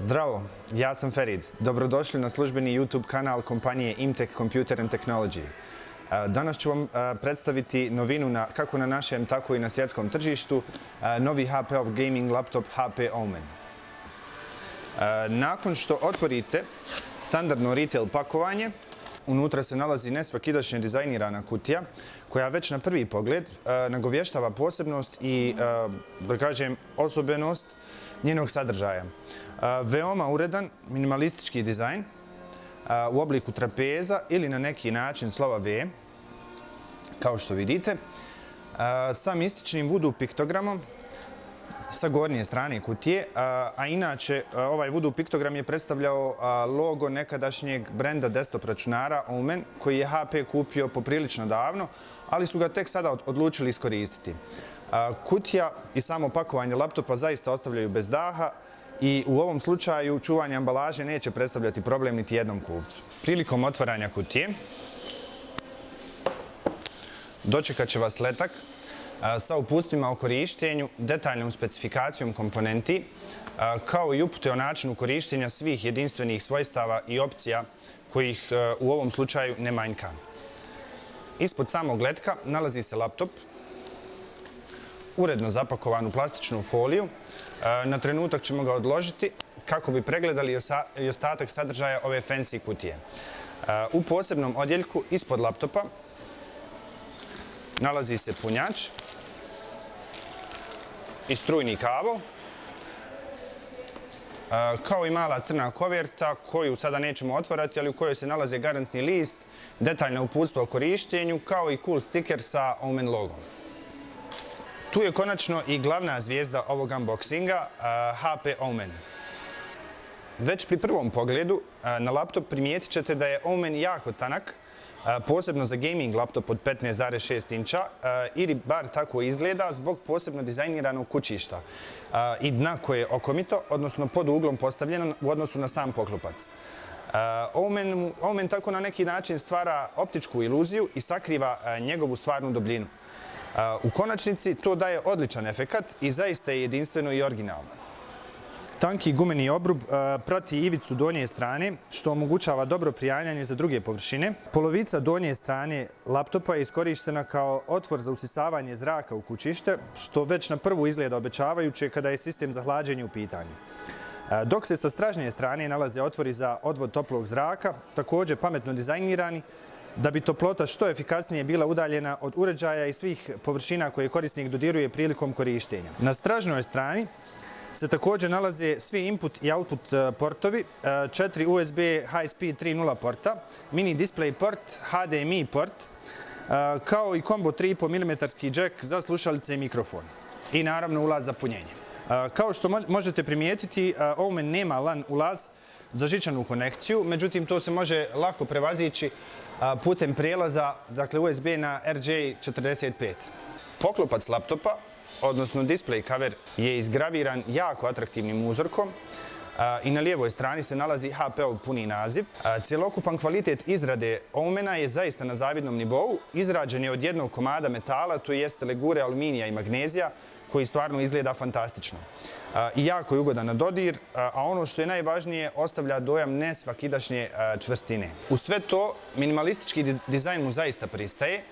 Zdravo, ja sam Ferid. Dobrodošli na službeni YouTube kanal kompanije Imtech Computer and Technology. E, danas ću vam e, predstaviti novinu kako na našem, tako i na svjetskom tržištu, e, novi HP-ov gaming laptop HP Omen. Nakon što otvorite standardno retail pakovanje, unutra se nalazi nesvakidašnje dizajnirana kutija koja već na prvi pogled nagovještava posebnost i, da kažem, osobenost njenog sadržaja. Veoma uredan minimalistički dizajn u obliku trapeza ili na neki način slova V, kao što vidite, sa mističnim voodoo piktogramom sa gornje strane kutije, a inače ovaj voodoo piktogram je predstavljao logo nekadašnjeg brenda desktop računara Omen, koji je HP kupio poprilično davno, ali su ga tek sada odlučili iskoristiti. Kutija i samo pakovanje laptopa zaista ostavljaju bez daha, i u ovom slučaju čuvanje ambalaže neće predstavljati problem niti jednom kupcu. Prilikom otvaranja kutije dočekat će vas letak sa upustima o korištenju, detaljnom specifikacijom komponenti, kao i upute o načinu korištenja svih jedinstvenih svojstava i opcija kojih e, u ovom slučaju ne manjka. Ispod samog letka nalazi se laptop, uredno zapakovan u plastičnu foliju, e, Na trenutak ćemo ga odložiti kako bi pregledali i ostatak sadržaja ove fancy kutije. E, u posebnom odjeljku ispod laptopa nalazi se punjač i strujni kavo, e, kao i mala crna koverta koju sada nećemo otvarati, ali u kojoj se nalaze garantni list, detaljna uputstva o korištenju, kao i cool sticker sa Omen logom. Tu je konačno i glavna zvijezda ovog unboxinga, HP Omen. Već pri prvom pogledu na laptop primijetit ćete da je Omen jako tanak, posebno za gaming laptop od 15,6 inča, ili bar tako izgleda zbog posebno dizajniranog kućišta i dna koje je okomito, odnosno pod uglom postavljeno u odnosu na sam poklopac. Omen tako na neki način stvara optičku iluziju i sakriva njegovu stvarnu dobljinu. U konačnici to daje odličan efekat i zaista je jedinstveno i originalno. Tanki gumeni obrub prati ivicu donje strane, što omogućava dobro prijanjanje za druge površine. Polovica donje strane laptopa je iskorištena kao otvor za usisavanje zraka u kućište, što već na prvu izgleda obećavajuće kada je sistem za hlađenje u pitanju. Dok se sa stražnje strane nalaze otvori za odvod toplog zraka, također pametno dizajnirani, da bi toplota što efikasnije bila udaljena od uređaja i svih površina koje korisnik dodiruje prilikom korištenja. Na stražnoj strani se također nalaze svi input i output e, portovi, e, 4 USB High-Speed 3.0 porta, mini display port, HDMI port, e, kao i combo 3,5 mm jack za slušalice i mikrofon. I naravno ulaz za punjenje. Kao što možete primijetiti, Omen nema LAN ulaz za žičanu konekciju, međutim to se može lako prevazići putem prijelaza dakle, USB na RJ45. Poklopac laptopa, odnosno display cover, je izgraviran jako atraktivnim uzorkom i na lijevoj strani se nalazi HP-ov puni naziv. Cijelokupan kvalitet izrade Omena je zaista na zavidnom nivou. Izrađen je od jednog komada metala, to jeste legure aluminija i magnezija, koji stvarno izgleda fantastično. I jako je ugodan na dodir, a ono što je najvažnije, ostavlja dojam nesvakidašnje čvrstine. U sve to, minimalistički dizajn mu zaista pristaje.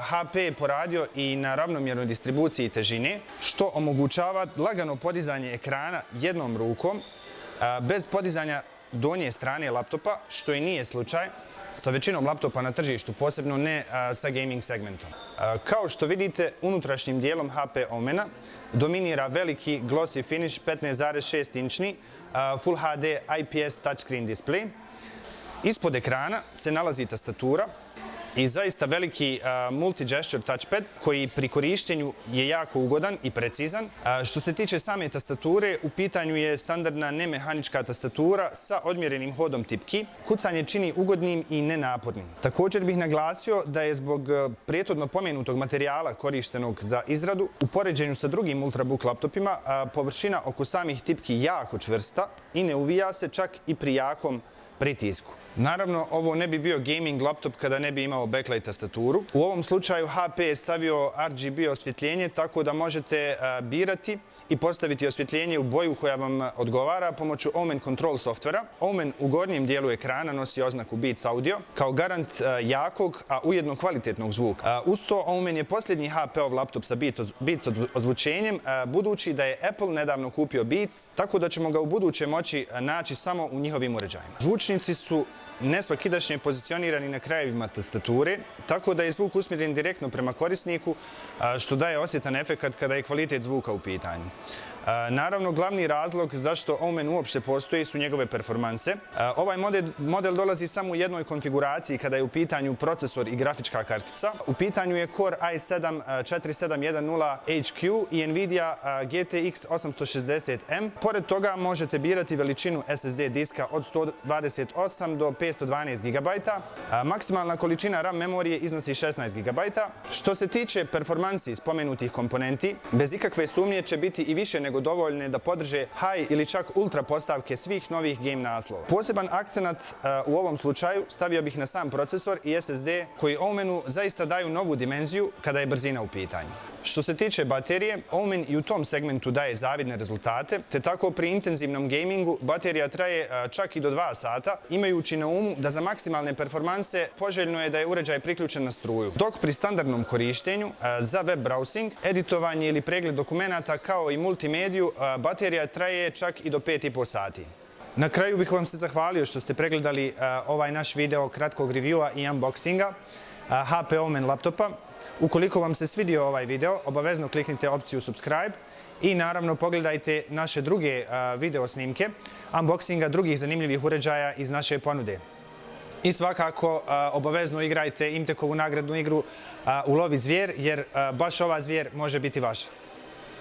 HP je poradio i na ravnomjernoj distribuciji težine, što omogućava lagano podizanje ekrana jednom rukom, bez podizanja donje strane laptopa, što i nije slučaj sa većinom laptopa na tržištu, posebno ne sa gaming segmentom. Kao što vidite, unutrašnjim dijelom HP Omena dominira veliki glossy finish 15.6 inčni Full HD IPS touchscreen display. Ispod ekrana se nalazi tastatura, i zaista veliki multi-gesture touchpad koji pri korištenju je jako ugodan i precizan. Što se tiče same tastature, u pitanju je standardna nemehanička tastatura sa odmjerenim hodom tipki. Kucanje čini ugodnim i nenapornim. Također bih naglasio da je zbog prijetodno pomenutog materijala korištenog za izradu, u poređenju sa drugim Ultrabook laptopima, površina oko samih tipki jako čvrsta i ne uvija se čak i pri jakom pritisku. Naravno, ovo ne bi bio gaming laptop kada ne bi imao backlight tastaturu. U ovom slučaju HP je stavio RGB osvjetljenje tako da možete e, birati i postaviti osvjetljenje u boju koja vam odgovara pomoću Omen Control softvera. Omen u gornjem dijelu ekrana nosi oznaku Beats Audio kao garant e, jakog, a ujedno kvalitetnog zvuka. E, uz to Omen je posljednji HP-ov laptop sa Beats ozvučenjem, budući da je Apple nedavno kupio Beats, tako da ćemo ga u buduće moći naći samo u njihovim uređajima. Zvučnici su nesvakidašnje pozicionirani na krajevima tastature, tako da je zvuk usmjeren direktno prema korisniku, što daje osjetan efekt kada je kvalitet zvuka u pitanju. Naravno, glavni razlog zašto Omen uopšte postoji su njegove performanse. Ovaj model dolazi samo u jednoj konfiguraciji kada je u pitanju procesor i grafička kartica. U pitanju je Core i7 4710 HQ i Nvidia GTX 860M. Pored toga možete birati veličinu SSD diska od 128 do 512 GB. Maksimalna količina RAM memorije iznosi 16 GB. Što se tiče performansi spomenutih komponenti, bez ikakve sumnje će biti i više nego nego dovoljne da podrže high ili čak ultra postavke svih novih game naslova. Poseban akcenat u ovom slučaju stavio bih na sam procesor i SSD koji Omenu zaista daju novu dimenziju kada je brzina u pitanju. Što se tiče baterije, Omen i u tom segmentu daje zavidne rezultate, te tako pri intenzivnom gamingu baterija traje čak i do 2 sata, imajući na umu da za maksimalne performanse poželjno je da je uređaj priključen na struju. Dok pri standardnom korištenju za web browsing, editovanje ili pregled dokumenta kao i multimedia mediju, baterija traje čak i do 5,5 sati. Na kraju bih vam se zahvalio što ste pregledali ovaj naš video kratkog reviewa i unboxinga HP Omen laptopa. Ukoliko vam se svidio ovaj video, obavezno kliknite opciju subscribe i naravno pogledajte naše druge video snimke, unboxinga drugih zanimljivih uređaja iz naše ponude. I svakako obavezno igrajte Imtekovu nagradnu igru u Lovi zvijer, jer baš ova zvijer može biti vaša.